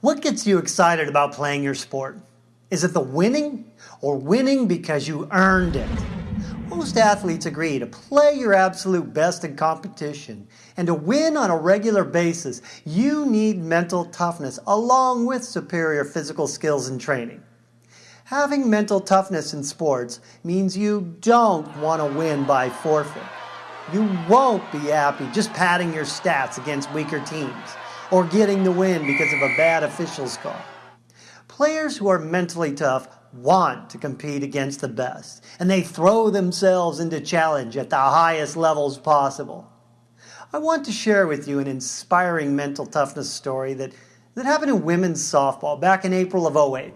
What gets you excited about playing your sport? Is it the winning or winning because you earned it? Most athletes agree to play your absolute best in competition and to win on a regular basis, you need mental toughness along with superior physical skills and training. Having mental toughness in sports means you don't want to win by forfeit. You won't be happy just padding your stats against weaker teams or getting the win because of a bad official's call. Players who are mentally tough want to compete against the best, and they throw themselves into challenge at the highest levels possible. I want to share with you an inspiring mental toughness story that, that happened in women's softball back in April of 08.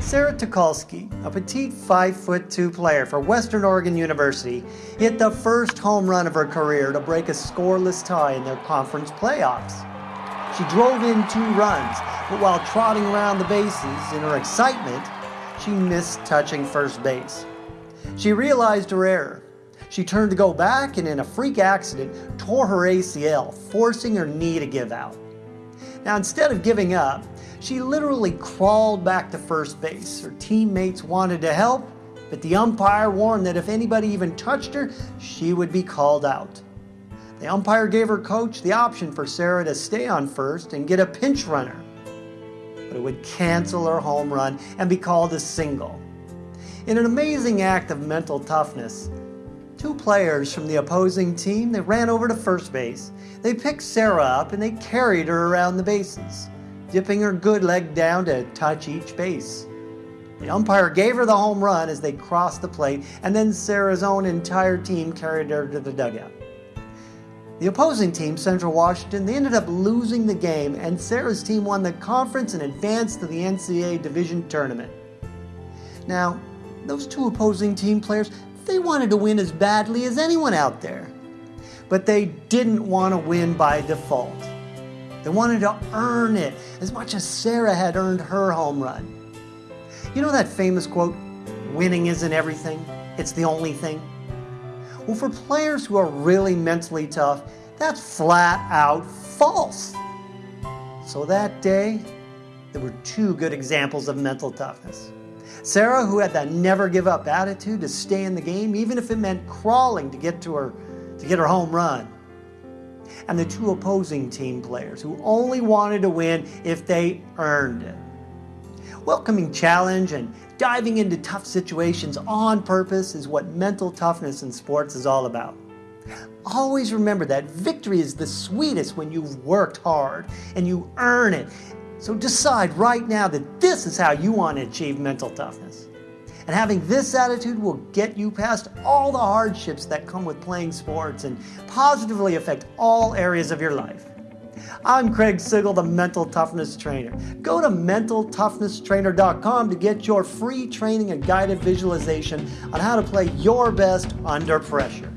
Sara Tucholsky, a petite 5'2 player for Western Oregon University, hit the first home run of her career to break a scoreless tie in their conference playoffs. She drove in two runs, but while trotting around the bases in her excitement, she missed touching first base. She realized her error. She turned to go back and in a freak accident tore her ACL, forcing her knee to give out. Now instead of giving up, she literally crawled back to first base. Her teammates wanted to help, but the umpire warned that if anybody even touched her, she would be called out. The umpire gave her coach the option for Sara to stay on first and get a pinch runner, but it would cancel her home run and be called a single. In an amazing act of mental toughness, two players from the opposing team, they ran over to first base. They picked Sara up and they carried her around the bases, dipping her good leg down to touch each base. The umpire gave her the home run as they crossed the plate, and then Sara's own entire team carried her to the dugout. The opposing team, Central Washington, they ended up losing the game and Sara's team won the conference and advanced to the NCAA Division Tournament. Now, those two opposing team players, they wanted to win as badly as anyone out there. But they didn't want to win by default. They wanted to earn it as much as Sara had earned her home run. You know that famous quote, winning isn't everything, it's the only thing? Well, for players who are really mentally tough, that's flat out false. So that day, there were two good examples of mental toughness. Sara, who had that never give up attitude to stay in the game, even if it meant crawling to get to her, to get her home run. And the two opposing team players who only wanted to win if they earned it. Welcoming challenge and diving into tough situations on purpose is what mental toughness in sports is all about. Always remember that victory is the sweetest when you've worked hard and you earn it. So decide right now that this is how you want to achieve mental toughness. And having this attitude will get you past all the hardships that come with playing sports and positively affect all areas of your life. I'm Craig Sigl, the Mental Toughness Trainer. Go to mentaltoughnesstrainer.com to get your free training and guided visualization on how to play your best under pressure.